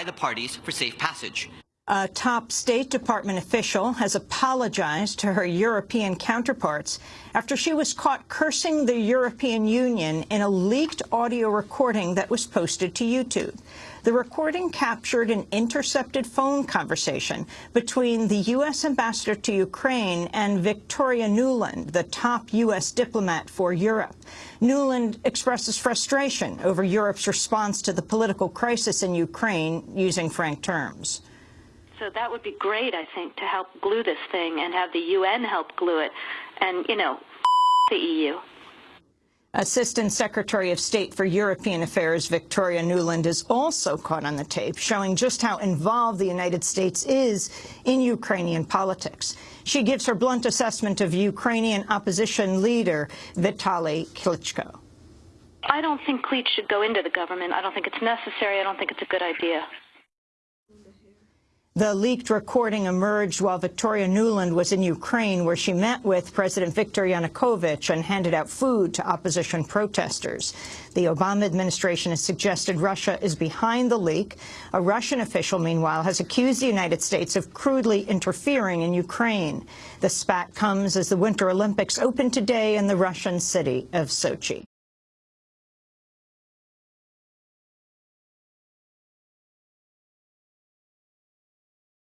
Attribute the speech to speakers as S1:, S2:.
S1: by the parties for safe passage.
S2: A top State Department official has apologized to her European counterparts after she was caught cursing the European Union in a leaked audio recording that was posted to YouTube. The recording captured an intercepted phone conversation between the U.S. ambassador to Ukraine and Victoria Nuland, the top U.S. diplomat for Europe. Nuland expresses frustration over Europe's response to the political crisis in Ukraine, using frank terms.
S3: So that would be great, I think, to help glue this thing and have the UN help glue it. And, you know, the EU.
S2: Assistant Secretary of State for European Affairs Victoria Nuland is also caught on the tape, showing just how involved the United States is in Ukrainian politics. She gives her blunt assessment of Ukrainian opposition leader Vitaly Klitschko.
S3: I don't think Klitsch should go into the government. I don't think it's necessary. I don't think it's a good idea.
S2: The leaked recording emerged while Victoria Nuland was in Ukraine, where she met with President Viktor Yanukovych and handed out food to opposition protesters. The Obama administration has suggested Russia is behind the leak. A Russian official, meanwhile, has accused the United States of crudely interfering in Ukraine. The spat comes as the Winter Olympics open today in the Russian city of Sochi.